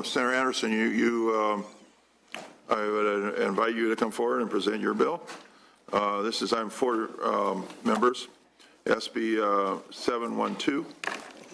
Uh, Senator Anderson, you, you, um, I would uh, invite you to come forward and present your bill. Uh, This is, I'm four um, members, SB uh, 712.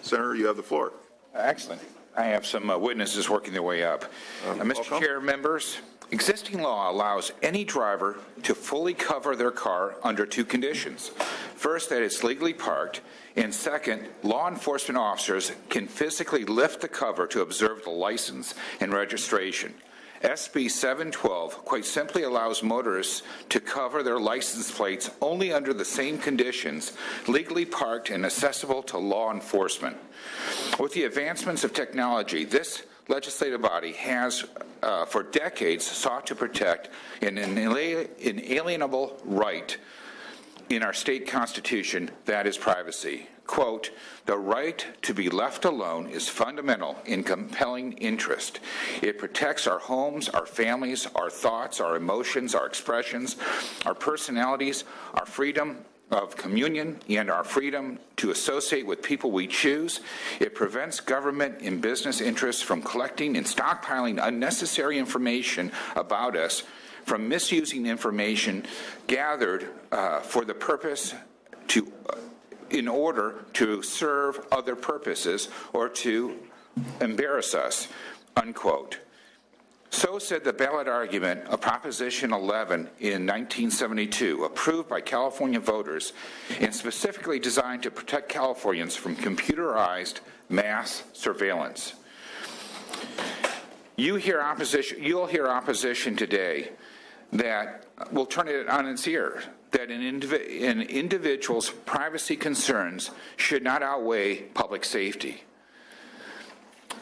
Senator, you have the floor. Excellent. I have some uh, witnesses working their way up. Mr. welcome. Chair, members, existing law allows any driver to fully cover their car under two conditions. First, that it's legally parked, and second, law enforcement officers can physically lift the cover to observe the license and registration. SB 712 quite simply allows motorists to cover their license plates only under the same conditions, legally parked and accessible to law enforcement. With the advancements of technology, this legislative body has, uh, for decades, sought to protect an inalienable right in our state constitution, that is privacy. Quote, the right to be left alone is fundamental in compelling interest. It protects our homes, our families, our thoughts, our emotions, our expressions, our personalities, our freedom of communion, and our freedom to associate with people we choose. It prevents government and business interests from collecting and stockpiling unnecessary information about us from misusing information gathered uh, for the purpose to, uh, in order to serve other purposes or to embarrass us, unquote. So said the ballot argument of Proposition 11 in 1972, approved by California voters and specifically designed to protect Californians from computerized mass surveillance. You hear opposition, you'll hear opposition today that will turn it on its ear, that an, indivi- an individual's privacy concerns should not outweigh public safety.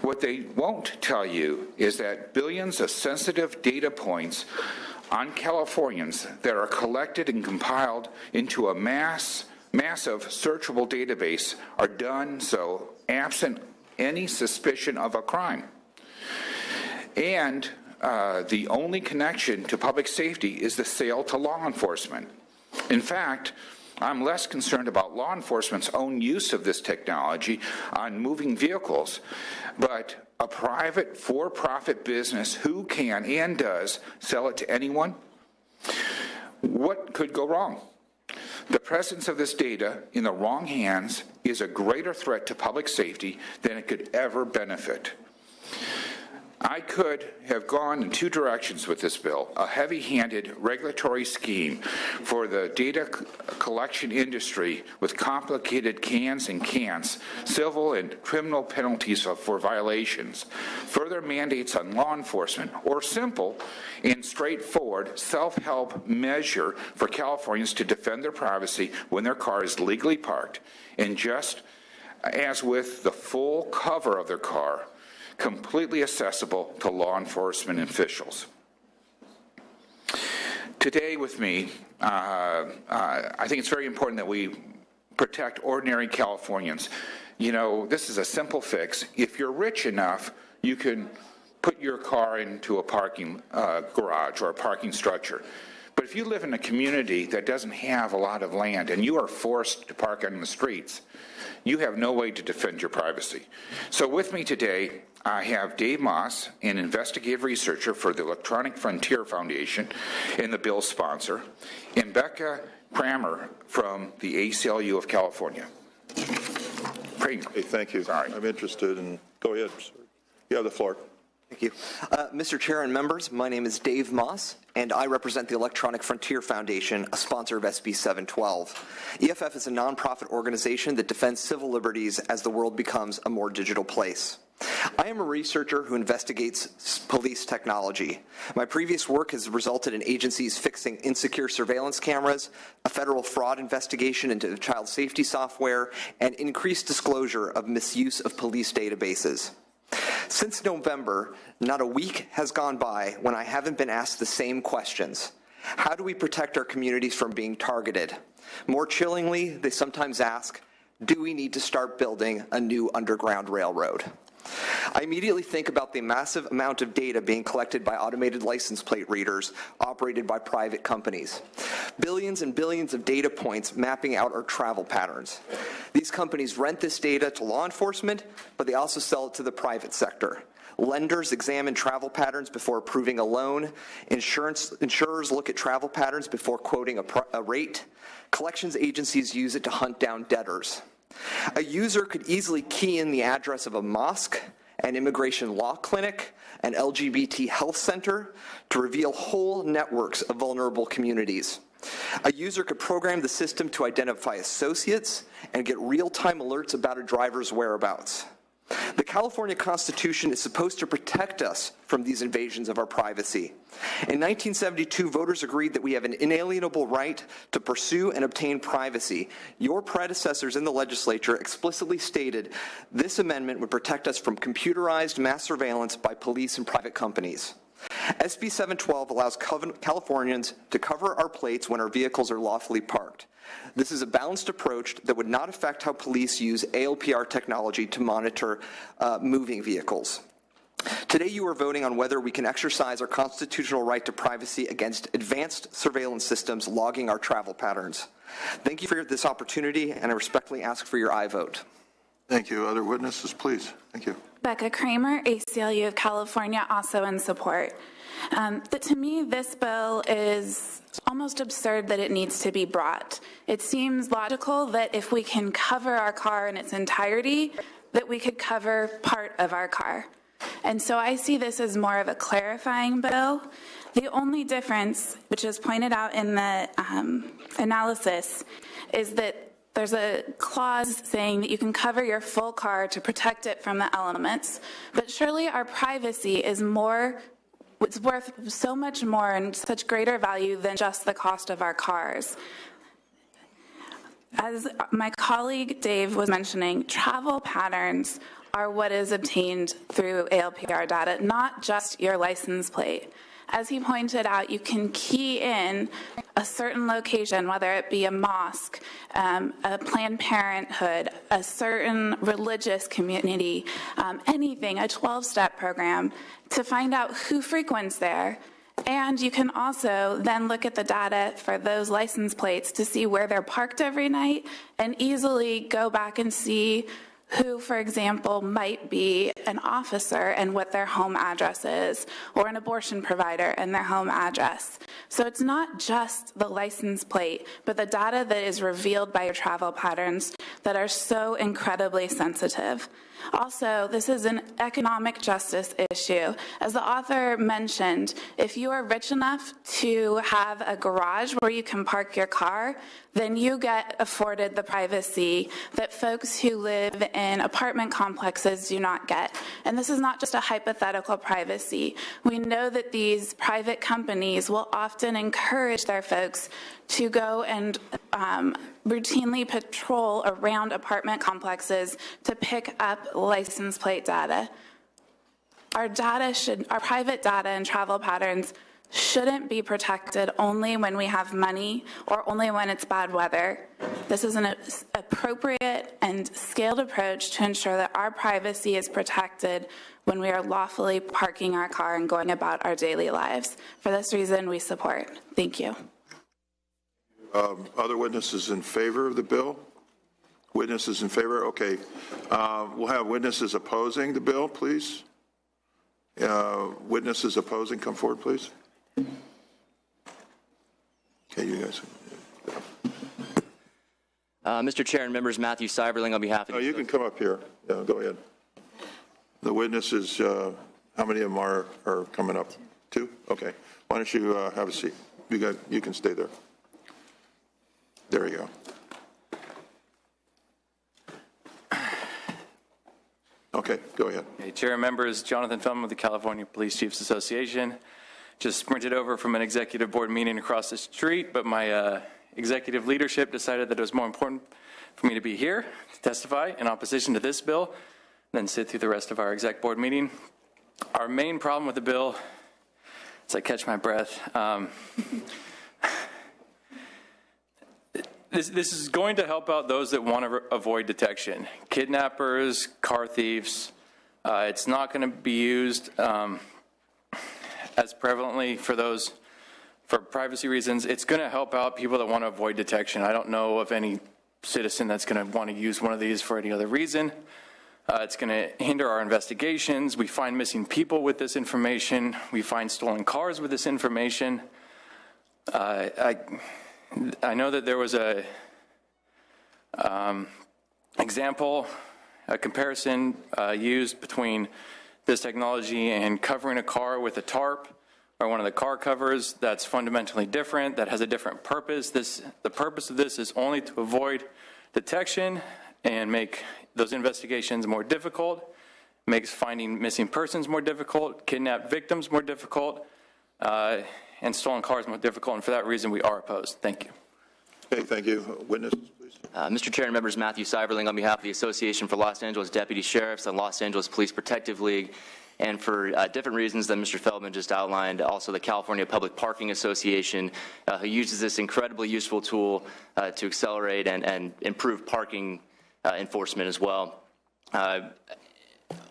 What they won't tell you is that billions of sensitive data points on Californians that are collected and compiled into a mass, massive searchable database are done so absent any suspicion of a crime. And uh, the only connection to public safety is the sale to law enforcement. In fact, I'm less concerned about law enforcement's own use of this technology on moving vehicles, but a private for profit business who can and does sell it to anyone. What could go wrong? The presence of this data in the wrong hands is a greater threat to public safety than it could ever benefit. I could have gone in two directions with this bill a heavy handed regulatory scheme for the data collection industry with complicated cans and cans, civil and criminal penalties for violations, further mandates on law enforcement, or simple and straightforward self help measure for Californians to defend their privacy when their car is legally parked, and just as with the full cover of their car, completely accessible to law enforcement officials. Today, with me, uh, uh, I think it's very important that we protect ordinary Californians. You know, this is a simple fix. If you're rich enough, you can put your car into a parking uh, garage or a parking structure. But if you live in a community that doesn't have a lot of land and you are forced to park on the streets, you have no way to defend your privacy. So with me today, I have Dave Maass, an investigative researcher for the Electronic Frontier Foundation and the bill's sponsor, and Becca Cramer from the ACLU of California. Cramer. Hey, thank you. Sorry. I'm interested in, go ahead. You have the floor. Thank you. Uh, Mr. Chair and members, my name is Dave Maass, and I represent the Electronic Frontier Foundation, a sponsor of SB 712. EFF is a nonprofit organization that defends civil liberties as the world becomes a more digital place. I am a researcher who investigates police technology. My previous work has resulted in agencies fixing insecure surveillance cameras, a federal fraud investigation into child safety software, and increased disclosure of misuse of police databases. Since November, not a week has gone by when I haven't been asked the same questions. How do we protect our communities from being targeted? More chillingly, they sometimes ask, do we need to start building a new underground railroad? I immediately think about the massive amount of data being collected by automated license plate readers operated by private companies. Billions and billions of data points mapping out our travel patterns. These companies rent this data to law enforcement, but they also sell it to the private sector. Lenders examine travel patterns before approving a loan. Insurance, insurers look at travel patterns before quoting a, a rate. Collections agencies use it to hunt down debtors. A user could easily key in the address of a mosque, an immigration law clinic, an LGBT health center to reveal whole networks of vulnerable communities. A user could program the system to identify associates and get real-time alerts about a driver's whereabouts. The California Constitution is supposed to protect us from these invasions of our privacy. In 1972, voters agreed that we have an inalienable right to pursue and obtain privacy. Your predecessors in the legislature explicitly stated this amendment would protect us from computerized mass surveillance by police and private companies. SB 712 allows Californians to cover our plates when our vehicles are lawfully parked. This is a balanced approach that would not affect how police use ALPR technology to monitor uh, moving vehicles. Today, you are voting on whether we can exercise our constitutional right to privacy against advanced surveillance systems logging our travel patterns. Thank you for this opportunity, and I respectfully ask for your aye vote. Thank you. Other witnesses, please. Thank you. Becca Cramer, ACLU of California, also in support. Um, to me, this bill is almost absurd that it needs to be brought. It seems logical that if we can cover our car in its entirety, that we could cover part of our car. And so I see this as more of a clarifying bill. The only difference, which is pointed out in the um, analysis, is that there's a clause saying that you can cover your full car to protect it from the elements, but surely our privacy is more, it's worth so much more and such greater value than just the cost of our cars. As my colleague Dave was mentioning, travel patterns are what is obtained through ALPR data, not just your license plate. As he pointed out, you can key in a certain location, whether it be a mosque, um, a Planned Parenthood, a certain religious community, um, anything, a 12 step program, to find out who frequents there. And you can also then look at the data for those license plates to see where they're parked every night and easily go back and see who, for example, might be an officer and what their home address is, or an abortion provider and their home address. So it's not just the license plate, but the data that is revealed by your travel patterns that are so incredibly sensitive. Also, this is an economic justice issue. As the author mentioned, if you are rich enough to have a garage where you can park your car, then you get afforded the privacy that folks who live in apartment complexes do not get. And this is not just a hypothetical privacy. We know that these private companies will often encourage their folks to go and um, routinely patrol around apartment complexes to pick up license plate data. Our data should, our private data and travel patterns shouldn't be protected only when we have money or only when it's bad weather. This is an appropriate and scaled approach to ensure that our privacy is protected when we are lawfully parking our car and going about our daily lives. For this reason, we support. Thank you. Um, Other witnesses in favor of the bill? Witnesses in favor? Okay. Uh, We'll have witnesses opposing the bill, please. Uh, Witnesses opposing, come forward, please. Okay, you guys. Uh, Mr. Chair and members, Matthew Siverling on behalf of Oh, you can come up here. Yeah, go ahead. The witnesses, uh, how many of them are, are coming up? Two? Okay. Why don't you uh, have a seat? You got, you can stay there. There you go. Okay, go ahead. Okay, Chair members, Jonathan Feldman with the California Police Chiefs Association. Just sprinted over from an executive board meeting across the street, but my uh, executive leadership decided that it was more important for me to be here to testify in opposition to this bill than sit through the rest of our exec board meeting. Our main problem with the bill, as I catch my breath, um, this, this is going to help out those that want to avoid detection. Kidnappers, car thieves. Uh, it's not going to be used um, as prevalently for those for privacy reasons. It's going to help out people that want to avoid detection. I don't know of any citizen that's going to want to use one of these for any other reason. Uh, It's going to hinder our investigations. We find missing people with this information. We find stolen cars with this information. Uh, I, I know that there was a um, example, a comparison uh, used between this technology and covering a car with a tarp or one of the car covers that's fundamentally different, that has a different purpose. This, the purpose of this is only to avoid detection and make those investigations more difficult, makes finding missing persons more difficult, kidnapped victims more difficult, uh, and stolen cars more difficult, and for that reason, we are opposed. Thank you. Okay, thank you. Witnesses, please. Uh, Mr. Chair and members, Matthew Siverling on behalf of the Association for Los Angeles Deputy Sheriffs and Los Angeles Police Protective League, and for uh, different reasons that Mr. Feldman just outlined, also the California Public Parking Association, uh, who uses this incredibly useful tool uh, to accelerate and, and improve parking uh, enforcement as well.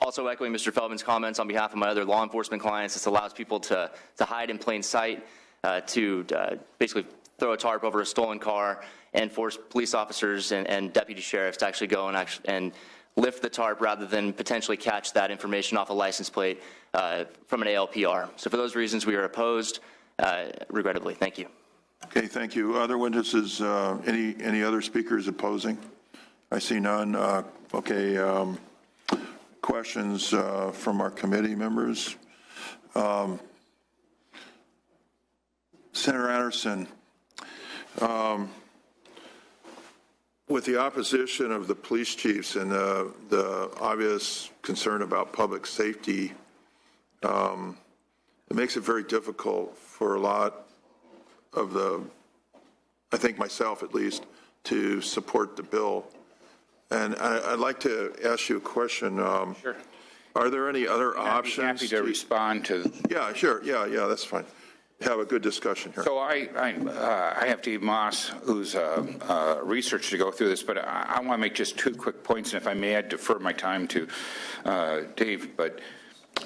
Also echoing Mr. Feldman's comments on behalf of my other law enforcement clients, this allows people to, to hide in plain sight, uh, to uh, basically throw a tarp over a stolen car and force police officers and, and deputy sheriffs to actually go and, actually, and lift the tarp rather than potentially catch that information off a license plate uh, from an ALPR. So for those reasons, we are opposed, uh, regrettably. Thank you. Okay, thank you. Other witnesses, uh, any, any other speakers opposing? I see none. Uh, Okay, um, questions uh, from our committee members? Um, Senator Anderson, um, with the opposition of the police chiefs and the, the obvious concern about public safety, um, it makes it very difficult for a lot of the, I think myself at least, to support the bill. And I, I'd like to ask you a question. um, Sure. Are there any other I'd be options? happy to respond to Yeah, sure, yeah, yeah, that's fine. Have a good discussion here. So I, I, uh, I have Dave Maass, who's a, a researcher to go through this, but I, I want to make just two quick points, and if I may, I'd defer my time to uh, Dave. But,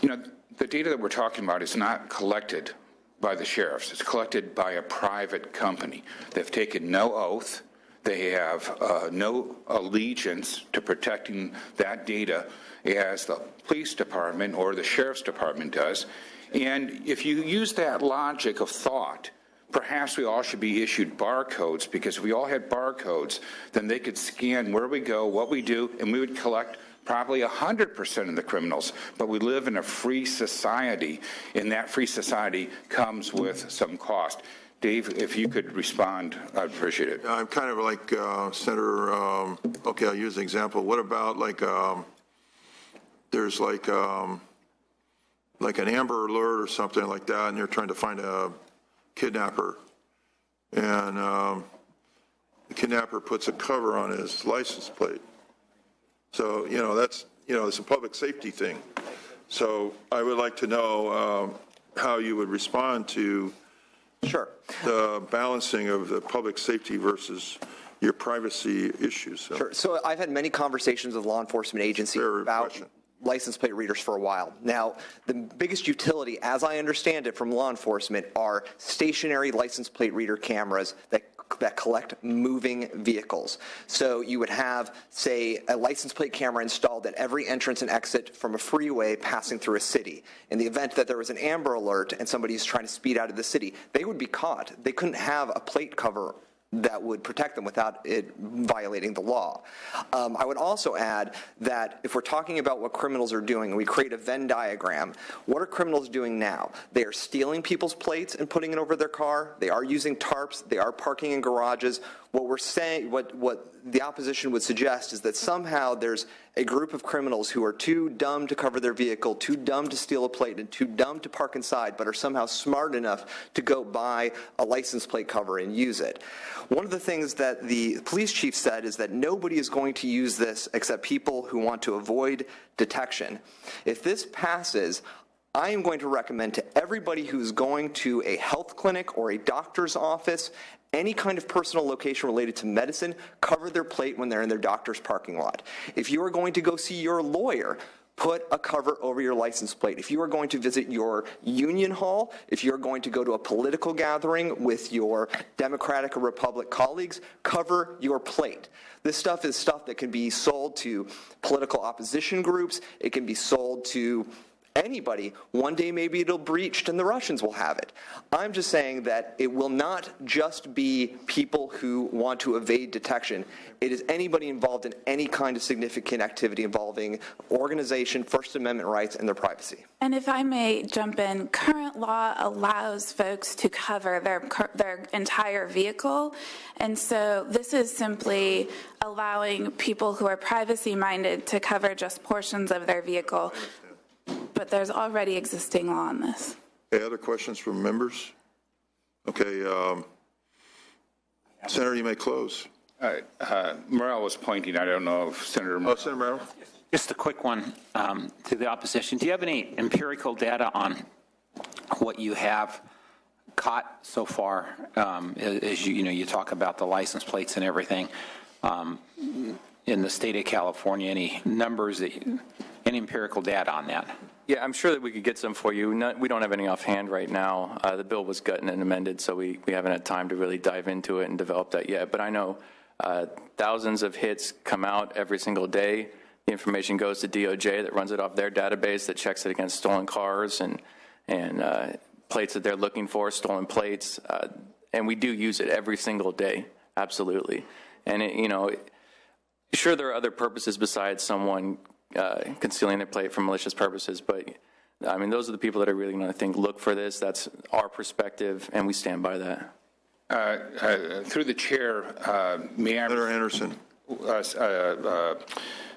you know, the data that we're talking about is not collected by the sheriffs. It's collected by a private company. They've taken no oath. They have uh, no allegiance to protecting that data as the police department or the sheriff's department does. And if you use that logic of thought, perhaps we all should be issued barcodes because if we all had barcodes, then they could scan where we go, what we do, and we would collect probably 100% of the criminals. But we live in a free society, and that free society comes with some cost. Dave, if you could respond, I'd appreciate it. I'm kind of like uh, Senator, um, okay, I'll use an example. What about like, um, there's like, um, like an Amber Alert or something like that, and you're trying to find a kidnapper. And um, the kidnapper puts a cover on his license plate. So, you know, that's, you know, it's a public safety thing. So I would like to know um, how you would respond to Sure. the balancing of the public safety versus your privacy issues. So- Sure. So I've had many conversations with law enforcement agencies about question. license plate readers for a while. Now, the biggest utility, as I understand it from law enforcement, are stationary license plate reader cameras that that collect moving vehicles. So you would have, say, a license plate camera installed at every entrance and exit from a freeway passing through a city. In the event that there was an Amber Alert and somebody's trying to speed out of the city, they would be caught. They couldn't have a plate cover that would protect them without it violating the law. Um, I would also add that if we're talking about what criminals are doing, we create a Venn diagram, what are criminals doing now? They are stealing people's plates and putting it over their car. They are using tarps. They are parking in garages. What we're saying, what, what the opposition would suggest is that somehow there's a group of criminals who are too dumb to cover their vehicle, too dumb to steal a plate, and too dumb to park inside, but are somehow smart enough to go buy a license plate cover and use it. One of the things that the police chief said is that nobody is going to use this except people who want to avoid detection. If this passes, I am going to recommend to everybody who's going to a health clinic or a doctor's office, any kind of personal location related to medicine, cover their plate when they're in their doctor's parking lot. If you are going to go see your lawyer, put a cover over your license plate. If you are going to visit your union hall, if you're going to go to a political gathering with your Democratic or Republic colleagues, cover your plate. This stuff is stuff that can be sold to political opposition groups. It can be sold to anybody. One day maybe it'll breached and the Russians will have it. I'm just saying that it will not just be people who want to evade detection. It is anybody involved in any kind of significant activity involving organization, First Amendment rights, and their privacy. And if I may jump in, current law allows folks to cover their, their entire vehicle. And so this is simply allowing people who are privacy minded to cover just portions of their vehicle. But there's already existing law on this. Any other questions from members? Okay, um, Senator, you may close. Uh, uh, Morrell was pointing, I don't know if Senator Oh, Morrell Senator Morrell? Just a quick one um, to the opposition. Do you have any empirical data on what you have caught so far? um, As you, you know, you talk about the license plates and everything. um, In the state of California, any numbers, that you- any empirical data on that? Yeah, I'm sure that we could get some for you. Not, we don't have any offhand right now. Uh, the bill was gotten and amended, so we, we haven't had time to really dive into it and develop that yet. But I know uh, thousands of hits come out every single day. The information goes to DOJ that runs it off their database that checks it against stolen cars and, and uh, plates that they're looking for, stolen plates. Uh, and we do use it every single day, absolutely. And, it, you know, Sure, there are other purposes besides someone uh, concealing their plate for malicious purposes, but I mean, those are the people that are really going to think, look for this. That's our perspective, and we stand by that. Uh, uh, Through the chair, uh, may I, Senator Anderson? uh, uh,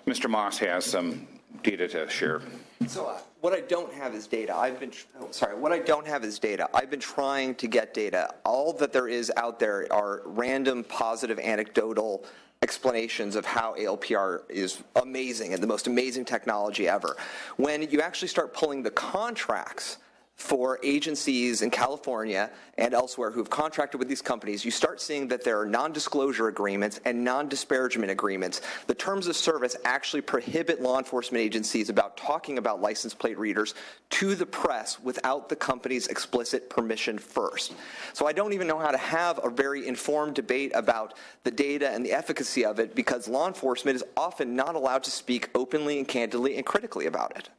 Mr. Maass has some data to share. So uh, what I don't have is data. I've been, oh, sorry, what I don't have is data. I've been trying to get data. All that there is out there are random positive anecdotal explanations of how ALPR is amazing and the most amazing technology ever. When you actually start pulling the contracts for agencies in California and elsewhere who've contracted with these companies, you start seeing that there are non-disclosure agreements and non-disparagement agreements. The terms of service actually prohibit law enforcement agencies about talking about license plate readers to the press without the company's explicit permission first. So I don't even know how to have a very informed debate about the data and the efficacy of it because law enforcement is often not allowed to speak openly and candidly and critically about it.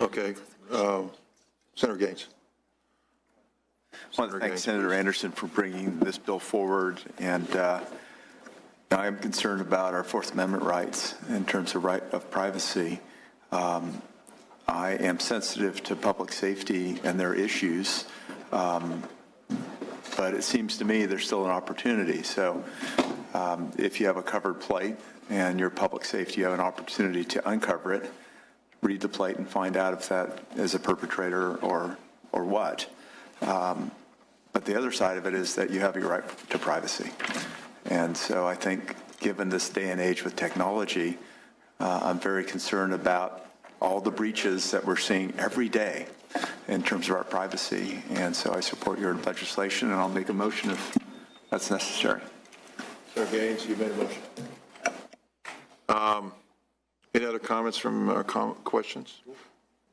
Okay, um, Senator Gaines. I want to thank Senator. Anderson for bringing this bill forward, and uh, I am concerned about our Fourth Amendment rights in terms of right of privacy. Um, I am sensitive to public safety and their issues, um, but it seems to me there's still an opportunity. So um, if you have a covered plate and your public safety, you have an opportunity to uncover it, read the plate and find out if that is a perpetrator or, or what. Um, But the other side of it is that you have your right to privacy. And so I think, given this day and age with technology, uh, I'm very concerned about all the breaches that we're seeing every day in terms of our privacy. And so I support your legislation, and I'll make a motion if that's necessary. Senator Gaines, you made a motion. Um, Any other comments from, uh, com- questions?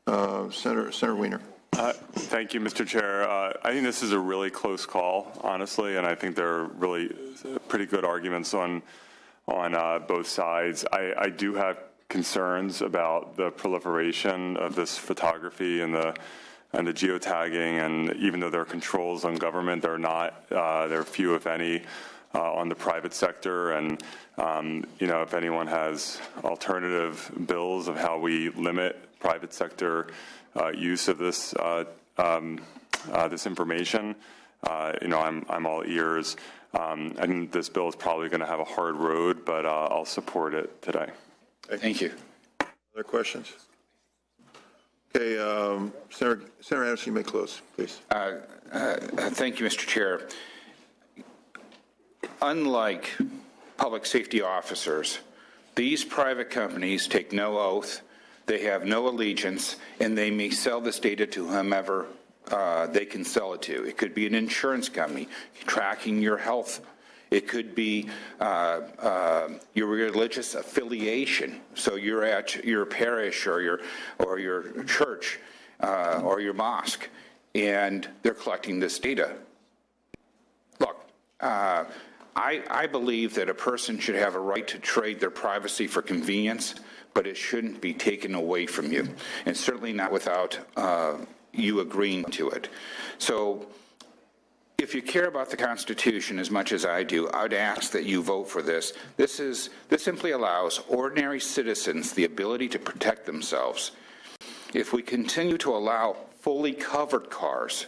Uh, Senator, Senator Wiener. Uh, Thank you, Mr. Chair. Uh, I think this is a really close call, honestly, and I think there are really uh, pretty good arguments on, on uh, both sides. I, I do have concerns about the proliferation of this photography and the, and the geotagging, and even though there are controls on government, there are not, there are few, if any, uh, on the private sector. And, um, you know, if anyone has alternative bills of how we limit private sector uh, use of this, uh, um, uh, this information, uh, you know, I'm, I'm all ears. Um, and this bill is probably going to have a hard road, but uh, I'll support it today. Thank you. Other questions? Okay, um, Senator Senator Anderson, you may close, please. Uh, Thank you, Mr. Chair. Unlike public safety officers, these private companies take no oath, they have no allegiance, and they may sell this data to whomever uh, they can sell it to. It could be an insurance company tracking your health It could be uh, uh, your religious affiliation. So you're at your parish or your, or your church uh, or your mosque, and they're collecting this data. Look, uh, I, I believe that a person should have a right to trade their privacy for convenience, but it shouldn't be taken away from you, and certainly not without uh, you agreeing to it. So if you care about the Constitution as much as I do, I'd ask that you vote for this. This is this simply allows ordinary citizens the ability to protect themselves. If we continue to allow fully covered cars,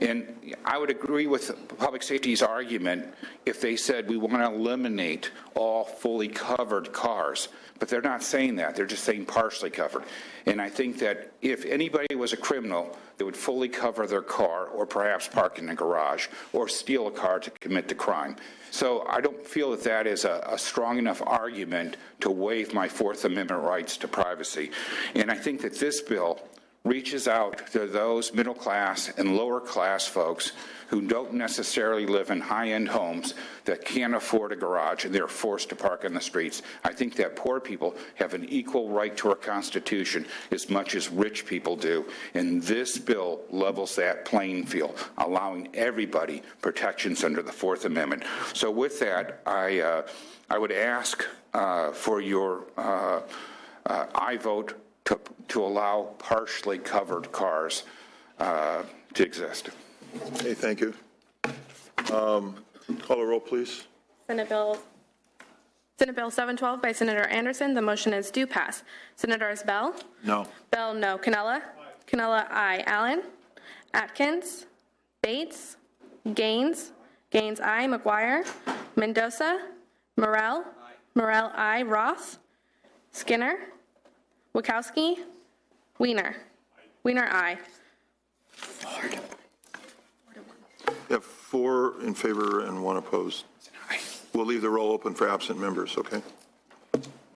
and I would agree with public safety's argument if they said we want to eliminate all fully covered cars, but they're not saying that. They're just saying partially covered. And I think that if anybody was a criminal, they would fully cover their car or perhaps park in a garage or steal a car to commit the crime. So I don't feel that that is a, a strong enough argument to waive my Fourth Amendment rights to privacy. And I think that this bill reaches out to those middle class and lower class folks who don't necessarily live in high end homes that can't afford a garage and they're forced to park on the streets. I think that poor people have an equal right to our Constitution as much as rich people do. And this bill levels that playing field, allowing everybody protections under the Fourth Amendment. So, with that, I, uh, aye would ask uh, for your uh, uh, I vote to, to allow partially covered cars uh, to exist. Okay, thank you. Um, Call a roll, please. Senate Bill, Senate Bill 712 by Senator Anderson. The motion is do pass. Senators Beall? No. Beall, no. Cannella? Cannella, aye. Allen? Atkins? Bates? Gaines? Gaines, aye. McGuire? Mendoza? Morrell? Morrell, aye. Roth? Skinner? Wieckowski? Weiner? Weiner, aye. You have four in favor and one opposed. We'll leave the roll open for absent members, okay?